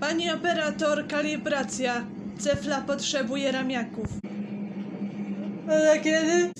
Pani operator, kalibracja. Cefla potrzebuje ramiaków. Ale kiedy?